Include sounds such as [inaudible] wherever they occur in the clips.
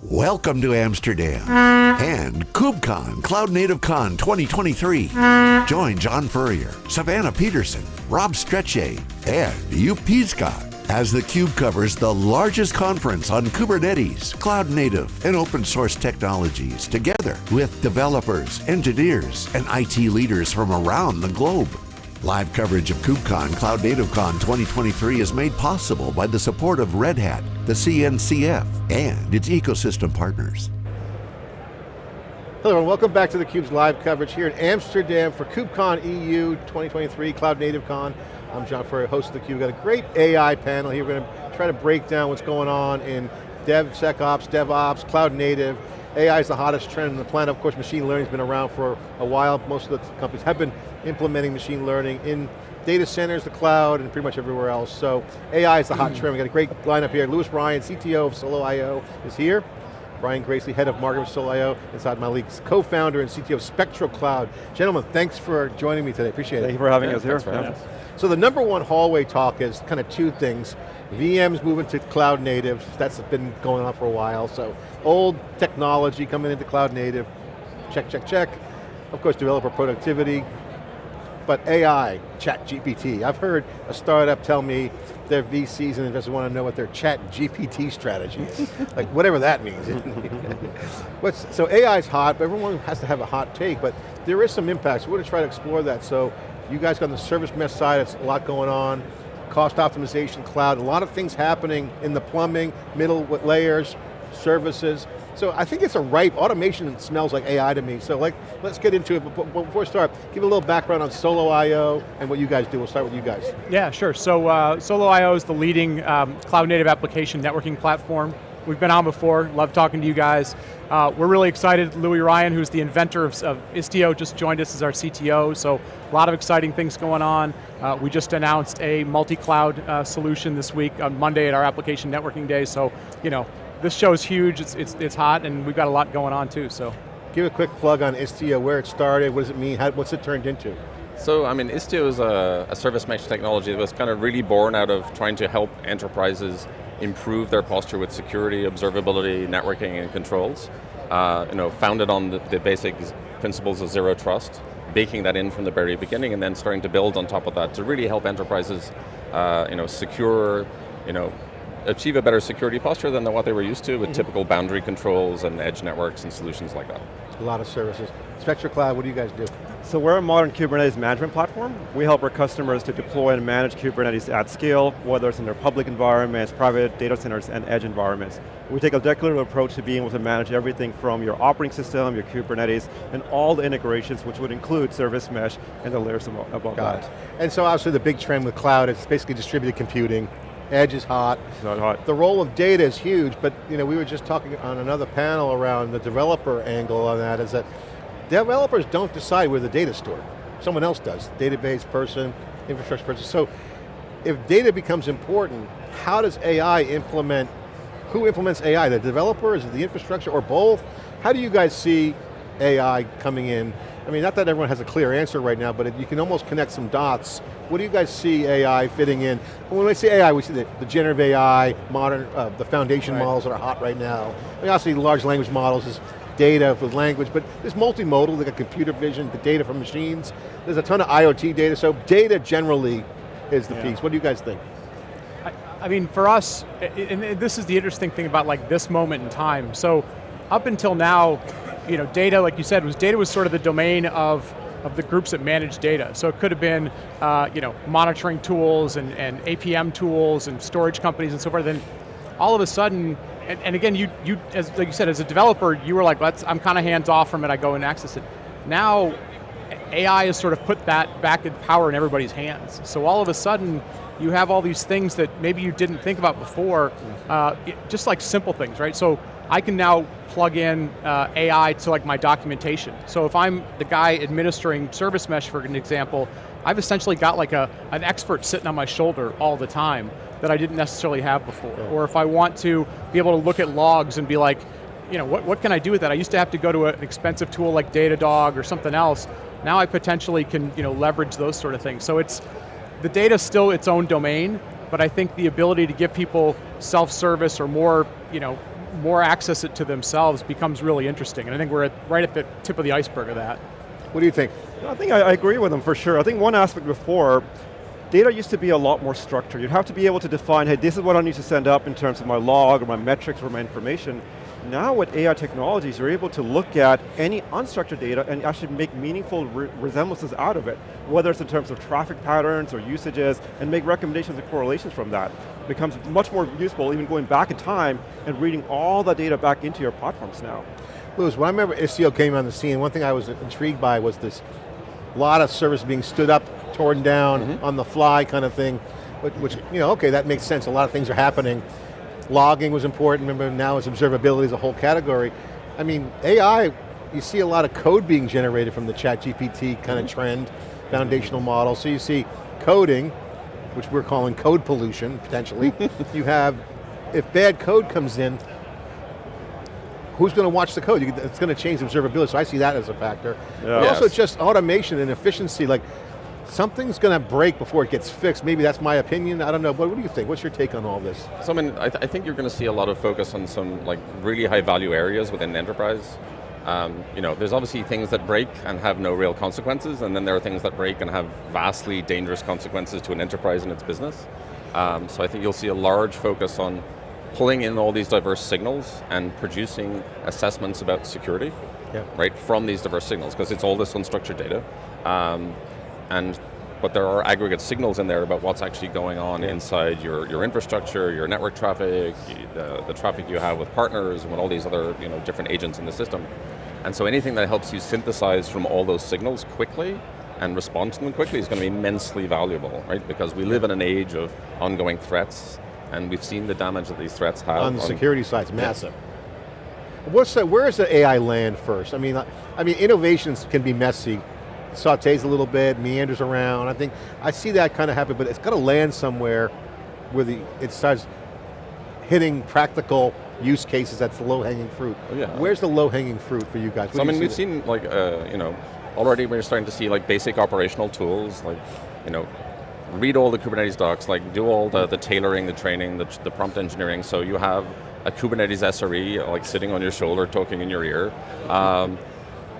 Welcome to Amsterdam and KubeCon Cloud Native Con 2023. Join John Furrier, Savannah Peterson, Rob Strechay, and Joep Piscaer as theCUBE covers the largest conference on Kubernetes, cloud native, and open source technologies together with developers, engineers, and IT leaders from around the globe. Live coverage of KubeCon Cloud Native Con 2023 is made possible by the support of Red Hat, the CNCF, and its ecosystem partners. Hello everyone, welcome back to theCUBE's live coverage here in Amsterdam for KubeCon EU 2023 Cloud Native Con. I'm John Furrier, host of theCUBE. We've got a great AI panel here. We're going to try to break down what's going on in DevSecOps, DevOps, Cloud Native. AI is the hottest trend on the planet. Of course, machine learning's been around for a while. Most of the companies have been implementing machine learning in data centers, the cloud, and pretty much everywhere else. So AI is the hot trend. We got a great lineup here. Louis Ryan, CTO of Solo.io is here. Brian Gracely, head of marketing of Solo.io, and Saad Malik, co-founder and CTO of Spectro Cloud. Gentlemen, thanks for joining me today, appreciate it. Thank you for having yeah, us here. So the number one hallway talk is kind of two things. VMs moving to cloud native, that's been going on for a while, so old technology coming into cloud native, check, check, check. Of course, developer productivity, but AI, chat GPT. I've heard a startup tell me their VCs and investors want to know what their chat GPT strategy is. [laughs] like whatever that means. [laughs] What's, so AI is hot, but everyone has to have a hot take, but there is some impacts. We're going to try to explore that. So you guys got on the service mesh side, it's a lot going on. Cost optimization, cloud, a lot of things happening in the plumbing, middle layers, services. So I think it's a ripe, automation smells like AI to me. So like, let's get into it, but before we start, give a little background on Solo.io and what you guys do. We'll start with you guys. Yeah, sure. So uh, Solo.io is the leading um, cloud native application networking platform. We've been on before, love talking to you guys. Uh, we're really excited, Louis Ryan, who's the inventor of, of, Istio, just joined us as our CTO, so a lot of exciting things going on. Uh, we just announced a multi-cloud uh, solution this week on Monday at our application networking day, so you know, this show is huge, it's, it's, it's hot, and we've got a lot going on too, so. Give a quick plug on Istio, where it started, what does it mean, How, what's it turned into? So, I mean, Istio is a, a service mesh technology that was kind of really born out of trying to help enterprises improve their posture with security, observability, networking, and controls. Uh, you know, founded on the, the, basic principles of zero trust, baking that in from the very beginning, and then starting to build on top of that to really help enterprises, uh, you know, secure, you know, achieve a better security posture than what they were used to with mm -hmm. typical boundary controls and edge networks and solutions like that. A lot of services. Spectro Cloud, what do you guys do? So we're a modern Kubernetes management platform. We help our customers to deploy and manage Kubernetes at scale, whether it's in their public environments, private data centers, and edge environments. We take a declarative approach to being able to manage everything from your operating system, your Kubernetes, and all the integrations, which would include service mesh and the layers above Got that. It. And so obviously the big trend with cloud is basically distributed computing, Edge is hot. It's not hot. The role of data is huge, but you know, we were just talking on another panel around the developer angle on that, is that developers don't decide where the data stored. Someone else does, database person, infrastructure person. So if data becomes important, how does AI implement, who implements AI? The developer, is it the infrastructure, or both? How do you guys see AI coming in I mean, not that everyone has a clear answer right now, but you can almost connect some dots. What do you guys see AI fitting in? When we say AI, we see the, the generative AI, modern, uh, the foundation right. models that are hot right now. I mean, obviously large language models is data with language, but there's multimodal, they got computer vision, the data from machines. There's a ton of IoT data, so data generally is the yeah. piece. What do you guys think? I, I mean, for us, and this is the interesting thing about like this moment in time. So up until now, you know, data, like you said, was data was sort of the domain of of the groups that manage data. So it could have been, uh, you know, monitoring tools and, and APM tools and storage companies and so forth. Then all of a sudden, and, and again, you, you as like you said, as a developer, you were like, let's, I'm kind of hands off from it, I go and access it. Now, AI has sort of put that back in power in everybody's hands. So all of a sudden, you have all these things that maybe you didn't think about before, uh, just like simple things, right? So I can now plug in uh, AI to like my documentation. So if I'm the guy administering service mesh, for an example, I've essentially got like a, an expert sitting on my shoulder all the time that I didn't necessarily have before. Yeah. Or if I want to be able to look at logs and be like, you know, what, what can I do with that? I used to have to go to an expensive tool like Datadog or something else. Now I potentially can you know, leverage those sort of things. So it's, the data's still its own domain, but I think the ability to give people self-service or more, you know, more access it to themselves becomes really interesting. And I think we're at, right at the tip of the iceberg of that. What do you think? I think I, I agree with them for sure. I think one aspect before, data used to be a lot more structured. You'd have to be able to define, hey, this is what I need to send up in terms of my log or my metrics or my information. Now with AI technologies, you're able to look at any unstructured data and actually make meaningful re resemblances out of it, whether it's in terms of traffic patterns or usages, and make recommendations and correlations from that. It becomes much more useful even going back in time and reading all the data back into your platforms now. Louis, when I remember Istio came on the scene, one thing I was intrigued by was this lot of service being stood up, torn down, mm -hmm. on the fly kind of thing, which, which, you know, okay, that makes sense, a lot of things are happening. Logging was important, remember now it's observability as a whole category. I mean, AI, you see a lot of code being generated from the chat GPT kind of mm -hmm. trend, foundational model, so you see coding, which we're calling code pollution, potentially. [laughs] you have, if bad code comes in, who's going to watch the code? it's going to change observability, so I see that as a factor. Yeah. But also just automation and efficiency, like something's going to break before it gets fixed. Maybe that's my opinion, I don't know. What, what do you think? What's your take on all this? So I mean, I, th I think you're going to see a lot of focus on some like really high value areas within the enterprise. Um, you know, there's obviously things that break and have no real consequences, and then there are things that break and have vastly dangerous consequences to an enterprise and its business. Um, so I think you'll see a large focus on pulling in all these diverse signals and producing assessments about security, yeah. right, from these diverse signals, because it's all this unstructured data. Um, and but there are aggregate signals in there about what's actually going on yeah. inside your, your infrastructure, your network traffic, the, the traffic you have with partners, and all these other you know, different agents in the system. And so anything that helps you synthesize from all those signals quickly and respond to them quickly is going to be immensely valuable, right? Because we live in an age of ongoing threats, and we've seen the damage that these threats have. On the on security side, it's massive. Yeah. What's the, where does the AI land first? I mean, I mean, innovations can be messy, sautés a little bit, meanders around. I think, I see that kind of happen, but it's got to land somewhere where the, it starts hitting practical use cases, that's the low-hanging fruit. Oh, yeah. Where's the low-hanging fruit for you guys? so I mean, we've seen like, uh, you know, already we're starting to see like basic operational tools, like, you know, read all the Kubernetes docs, like do all the, the tailoring, the training, the, the prompt engineering, so you have a Kubernetes SRE like sitting on your shoulder, talking in your ear. Um,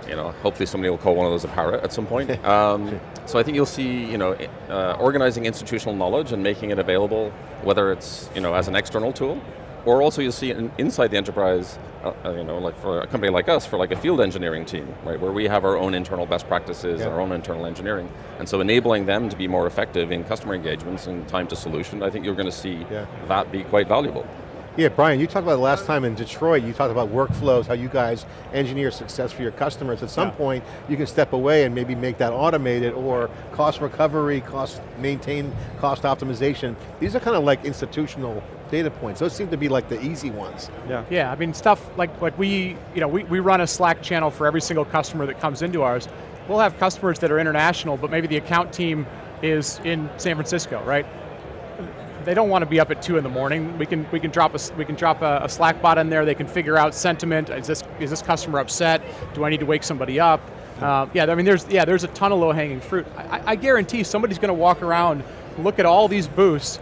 you know, hopefully somebody will call one of those a parrot at some point. [laughs] Um, so I think you'll see, you know, uh, organizing institutional knowledge and making it available, whether it's, you know, as an external tool, or also you'll see in, inside the enterprise, uh, uh, you know, like for a company like us, for like a field engineering team, right, where we have our own internal best practices, yeah. our own internal engineering, and so enabling them to be more effective in customer engagements and time to solution, I think you're going to see yeah. that be quite valuable. Yeah, Brian, you talked about the last time in Detroit, you talked about workflows, how you guys engineer success for your customers. At some yeah. point, you can step away and maybe make that automated or cost recovery, cost maintain, cost optimization. These are kind of like institutional data points. Those seem to be like the easy ones. Yeah, yeah. I mean, stuff like, like we, you know, we, we run a Slack channel for every single customer that comes into ours. We'll have customers that are international, but maybe the account team is in San Francisco, right? They don't want to be up at two in the morning. We can we can drop a we can drop a, a, Slack bot in there. They can figure out sentiment. Is this is this customer upset? Do I need to wake somebody up? Uh, yeah, I mean, there's yeah, there's a ton of low hanging fruit. I, I guarantee somebody's going to walk around, look at all these booths,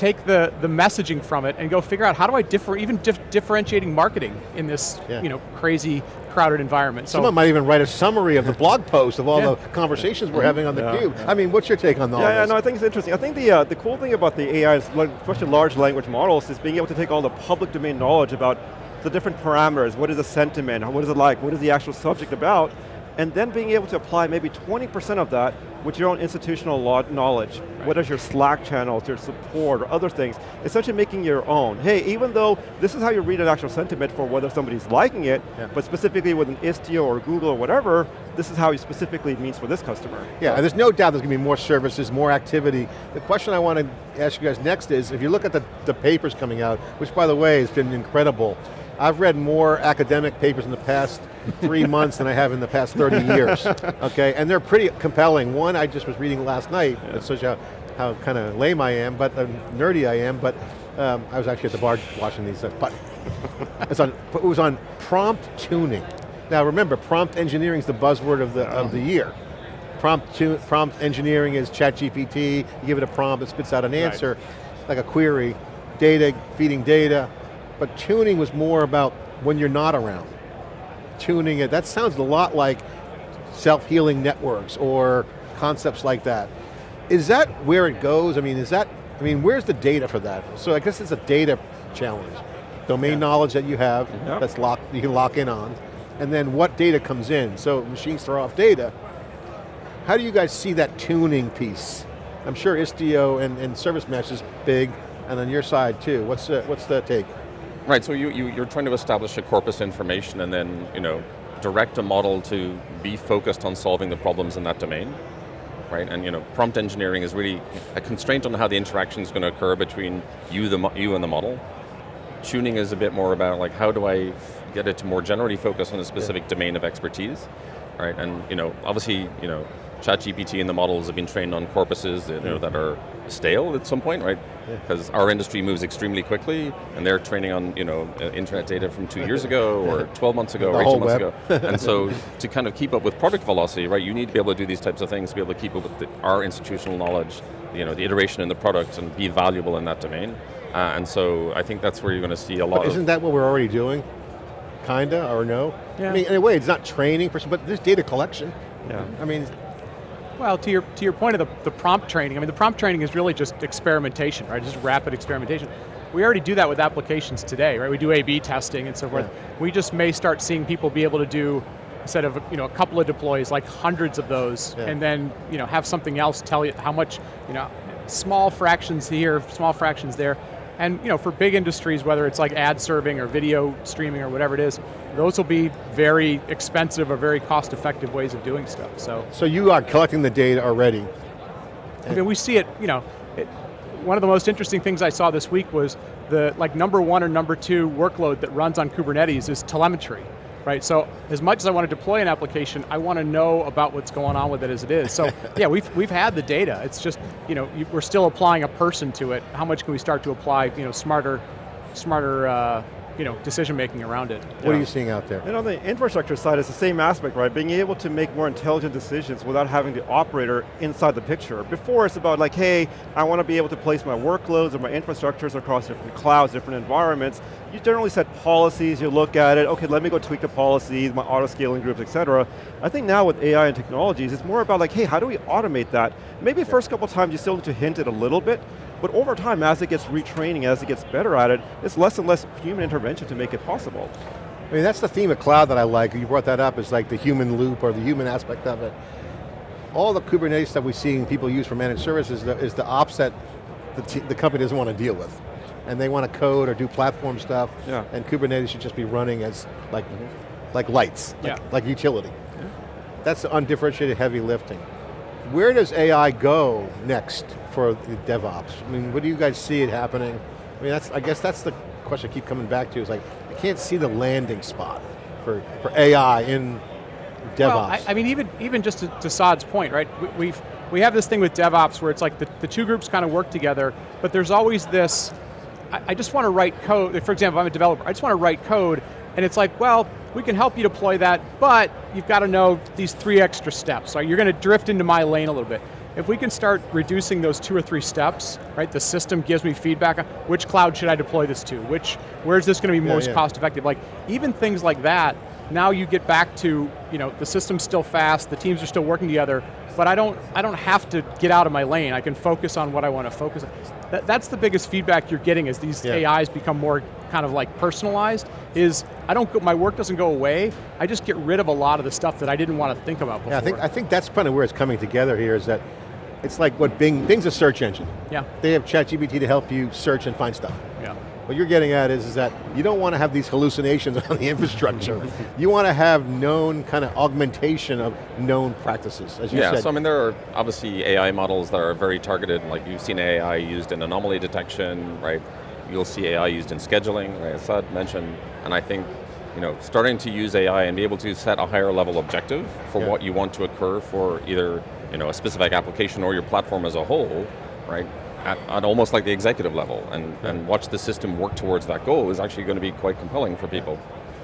take the, the messaging from it and go figure out how do I differ, even dif differentiating marketing in this yeah. you know, crazy crowded environment. So Someone might even write a summary of the blog post of all yeah. the conversations we're having on the cube. I mean, what's your take on all yeah, this? Yeah, no, I think it's interesting. I think the, uh, the cool thing about the AI, especially large language models, is being able to take all the public domain knowledge about the different parameters, what is the sentiment, what is it like, what is the actual subject about, and then being able to apply maybe 20% of that with your own institutional knowledge, right. what is your Slack channels, your support, or other things, essentially making your own. Hey, even though this is how you read an actual sentiment for whether somebody's liking it, yeah. but specifically with an Istio or Google or whatever, this is how it specifically means for this customer. Yeah, so. there's no doubt there's going to be more services, more activity. The question I want to ask you guys next is, if you look at the, the papers coming out, which by the way has been incredible, I've read more academic papers in the past three months than I have in the past 30 [laughs] years, okay? And they're pretty compelling. One I just was reading last night, yeah. that shows you how, how kind of lame I am, but uh, nerdy I am, but um, I was actually at the bar watching these, uh, but [laughs] it's on, it was on prompt tuning. Now remember, prompt engineering is the buzzword of the, of the year. Prompt, prompt engineering is ChatGPT, you give it a prompt, it spits out an answer, right. like a query, data, feeding data, but tuning was more about when you're not around. Tuning it, that sounds a lot like self-healing networks or concepts like that. Is that where it goes? I mean, is that, I mean, where's the data for that? So I guess it's a data challenge. Domain yeah. knowledge that you have, yep. that's locked, you can lock in on, and then what data comes in. So machines throw off data. How do you guys see that tuning piece? I'm sure Istio and, and Service Mesh is big, and on your side too. What's the, what's the take? Right, so you, you, you're trying to establish a corpus information and then, you know, direct a model to be focused on solving the problems in that domain. Right, and you know, prompt engineering is really a constraint on how the interaction is going to occur between you, the you and the model. Tuning is a bit more about like, how do I get it to more generally focus on a specific yeah. domain of expertise, right? And you know, obviously, you know, ChatGPT and the models have been trained on corpuses you know, that are stale at some point, right? Because yeah. our industry moves extremely quickly, and they're training on you know uh, internet data from two years ago, or [laughs] 12 months ago, the or 18 months web. ago. and so to kind of keep up with product velocity, right, you need to be able to do these types of things to be able to keep up with the, our institutional knowledge, you know, the iteration in the product, and be valuable in that domain. Uh, and so I think that's where you're going to see a lot but isn't that what we're already doing? Kinda, or no? Yeah. I mean, in a way, it's not training, but there's data collection. Yeah. I mean, well, to your, to your point of the, the prompt training, I mean the prompt training is really just experimentation, right? Just rapid experimentation. We already do that with applications today, right? We do A-B testing and so forth. Yeah. We just may start seeing people be able to do, instead of you know, a couple of deploys, like hundreds of those, yeah. and then you know, have something else tell you how much, you know, small fractions here, small fractions there, and you know, for big industries, whether it's like ad serving or video streaming or whatever it is, those will be very expensive or very cost effective ways of doing stuff, so. So you are collecting the data already. I mean, we see it, you know, it, one of the most interesting things I saw this week was the like number one or number two workload that runs on Kubernetes is telemetry right? So as much as I want to deploy an application, I want to know about what's going on with it as it is. So [laughs] yeah, we've, we've had the data. It's just, you know, we're still applying a person to it. How much can we start to apply, you know, smarter, smarter uh, you know, decision making around it. What yeah. are you seeing out there? And on the infrastructure side, it's the same aspect, right? Being able to make more intelligent decisions without having the operator inside the picture. Before it's about like, hey, I want to be able to place my workloads or my infrastructures across different clouds, different environments. You generally set policies, you look at it, okay, let me go tweak the policies, my auto scaling groups, et cetera. I think now with AI and technologies, it's more about like, hey, how do we automate that? Maybe the first couple times you still need to hint it a little bit, but over time, as it gets retraining, as it gets better at it, it's less and less human intervention to make it possible. I mean, that's the theme of cloud that I like. You brought that up, is like the human loop or the human aspect of it. All the Kubernetes stuff we're seeing people use for managed services is the, is the ops that the, the company doesn't want to deal with. And they want to code or do platform stuff, yeah. and Kubernetes should just be running as like, mm -hmm. like lights, like, yeah. like utility. Yeah. That's the undifferentiated heavy lifting. Where does AI go next for the DevOps? I mean, what do you guys see it happening? I mean, that's, I guess that's the question I keep coming back to, is like, I can't see the landing spot for, for AI in DevOps. Well, I, I mean, even, even just to, to Saad's point, right? We, we've, we have this thing with DevOps where it's like the, the two groups kind of work together, but there's always this, I, I just want to write code, for example, I'm a developer, I just want to write code, and it's like, well, we can help you deploy that, but you've got to know these three extra steps. So you're going to drift into my lane a little bit. If we can start reducing those two or three steps, right, the system gives me feedback on which cloud should I deploy this to, which, where's this going to be most yeah. cost effective? Like, even things like that, now you get back to, you know, the system's still fast, the teams are still working together, but I don't, I don't have to get out of my lane. I can focus on what I want to focus on. That, that's the biggest feedback you're getting as these yeah. AIs become more kind of like personalized, is I don't, go, my work doesn't go away, I just get rid of a lot of the stuff that I didn't want to think about before. Yeah, I think, I think that's kind of where it's coming together here is that it's like what Bing, Bing's a search engine. Yeah. They have ChatGPT to help you search and find stuff. Yeah. What you're getting at is, is that you don't want to have these hallucinations [laughs] on the infrastructure. you want to have known kind of augmentation of known practices, as you yeah, said. Yeah, so I mean there are obviously AI models that are very targeted, like you've seen AI used in anomaly detection, right? You'll see AI used in scheduling, right, as Saad mentioned, and I think you know, starting to use AI and be able to set a higher level objective for yeah. what you want to occur for either you know, a specific application or your platform as a whole, right? At, at almost like the executive level and, and watch the system work towards that goal is actually going to be quite compelling for people.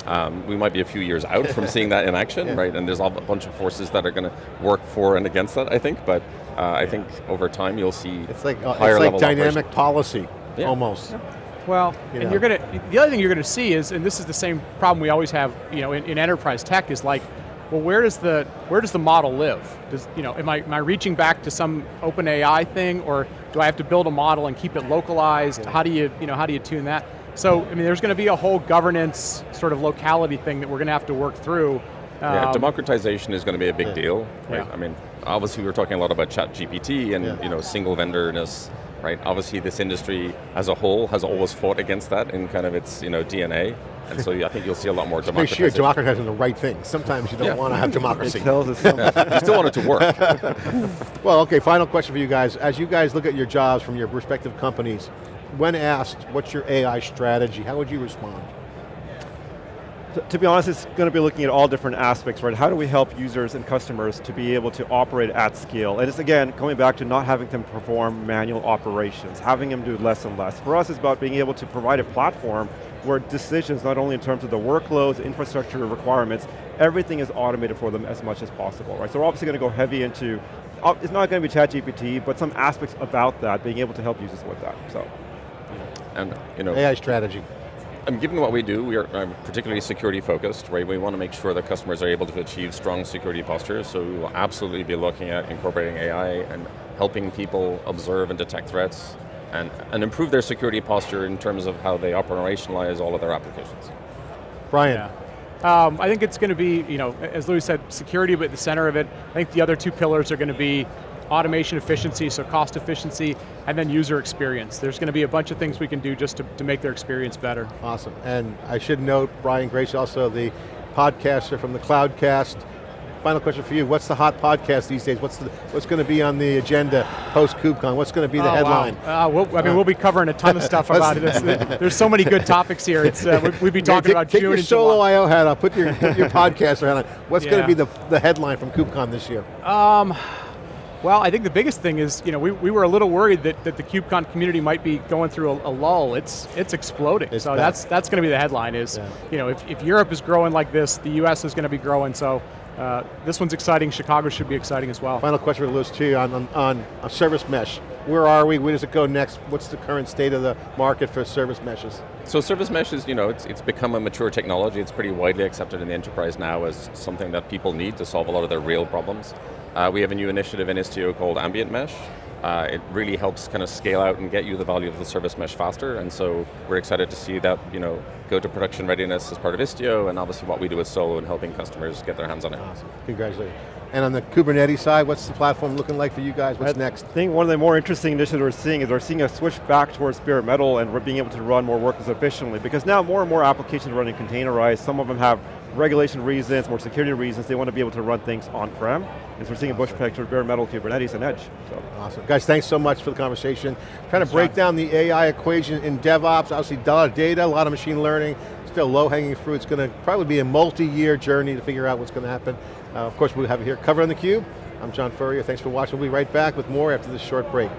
Um, we might be a few years out from seeing that in [laughs] action, yeah. right? And there's a bunch of forces that are going to work for and against that, I think, but uh, I think over time you'll see It's like, uh, it's like dynamic operation. policy, yeah. almost. Well, You and know. you're going to, the other thing you're going to see is, and this is the same problem we always have, you know, in, in enterprise tech is like, well, where does the where does the model live? Does you know, am I am I reaching back to some open AI thing, or do I have to build a model and keep it localized? How do you you know how do you tune that? So I mean, there's going to be a whole governance sort of locality thing that we're going to have to work through. Yeah, Um, democratization is going to be a big Yeah. deal, right? Yeah. I mean, obviously we were talking a lot about chat GPT and Yeah. you know, single vendorness, right? Obviously this industry as a whole has always fought against that in kind of its you know, DNA, and so I think you'll see a lot more Make sure you're democratization. democratizing the right thing. Sometimes you don't Yeah. want to have It democracy. tells us something. [laughs] you still want it to work. [laughs] Well, okay, final question for you guys. As you guys look at your jobs from your respective companies, when asked, what's your AI strategy, how would you respond? To- to be honest, it's going to be looking at all different aspects, right? How do we help users and customers to be able to operate at scale? And it's again, coming back to not having them perform manual operations, having them do less and less. For us, it's about being able to provide a platform where decisions, not only in terms of the workloads, infrastructure requirements, everything is automated for them as much as possible, right? So we're obviously going to go heavy into, uh, it's not going to be ChatGPT, but some aspects about that, being able to help users with that, so. and you know, AI strategy. And given what we do, we are um, particularly security focused, right? We want to make sure that customers are able to achieve strong security postures, so we will absolutely be looking at incorporating AI and helping people observe and detect threats and, and improve their security posture in terms of how they operationalize all of their applications. Brian, Yeah. Um, I think it's going to be, you know, as Louis said, security but at the center of it. I think the other two pillars are going to be automation efficiency, so cost efficiency, and then user experience. There's going to be a bunch of things we can do just to, to make their experience better. awesome. And I should note, Brian Grace, also the podcaster from the Cloudcast. Final question for you, what's the hot podcast these days? What's, the, what's going to be on the agenda post KubeCon? What's going to be the Oh, headline? Wow. Uh, we'll, I mean, we'll be covering a ton of stuff [laughs] about it. It's- there's so many good topics here. It's, uh, we- we'd be talking take, about take June your solo. IO hat on, put your, put your [laughs] podcaster hat on. What's going to be the, the headline from KubeCon this year? Well, I think the biggest thing is, you know, we, we were a little worried that, that the KubeCon community might be going through a, a lull. It's it's exploding. It's so that's that's going to be the headline is, Yeah. you know, if, if Europe is growing like this, the US is going to be growing. So uh, this one's exciting. Chicago should be exciting as well. Final question for Louis too on, on, on a service mesh. Where are we? Where does it go next? What's the current state of the market for service meshes? So service meshes, you know, it's, it's become a mature technology. It's pretty widely accepted in the enterprise now as something that people need to solve a lot of their real problems. Uh, we have a new initiative in Istio called Ambient Mesh. Uh, it really helps kind of scale out and get you the value of the service mesh faster, and so we're excited to see that, you know, go to production readiness as part of Istio, and obviously what we do with Solo and helping customers get their hands on it. Awesome, congratulations. And on the Kubernetes side, what's the platform looking like for you guys? What's next? I think one of the more interesting initiatives we're seeing is we're seeing a switch back towards bare metal and we're being able to run more workloads efficiently because now more and more applications are running containerized. Some of them have regulation reasons, more security reasons. They want to be able to run things on-prem. And so we're seeing a push back towards bare metal, Kubernetes, and Edge. So. Awesome. Guys, thanks so much for the conversation. Trying to break down the AI equation in DevOps, obviously a lot of data, a lot of machine learning, still low-hanging fruit. It's going to probably be a multi-year journey to figure out what's going to happen. Uh, of course, we'll have it here covering the Cube. I'm John Furrier, thanks for watching. We'll be right back with more after this short break.